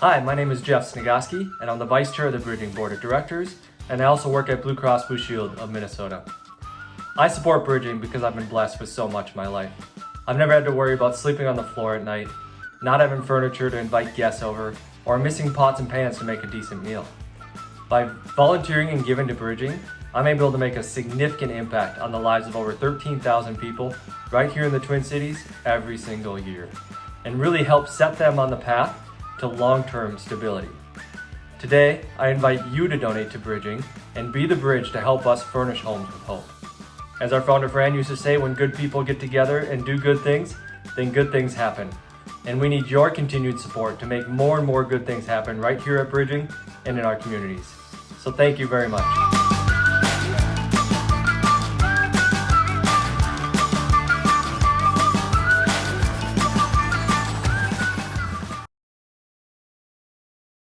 Hi, my name is Jeff Snigoski, and I'm the Vice Chair of the Bridging Board of Directors, and I also work at Blue Cross Blue Shield of Minnesota. I support bridging because I've been blessed with so much in my life. I've never had to worry about sleeping on the floor at night, not having furniture to invite guests over, or missing pots and pans to make a decent meal. By volunteering and giving to bridging, I'm able to make a significant impact on the lives of over 13,000 people right here in the Twin Cities every single year, and really help set them on the path to long-term stability. Today, I invite you to donate to Bridging and be the bridge to help us furnish homes with hope. As our founder Fran used to say, when good people get together and do good things, then good things happen. And we need your continued support to make more and more good things happen right here at Bridging and in our communities. So thank you very much.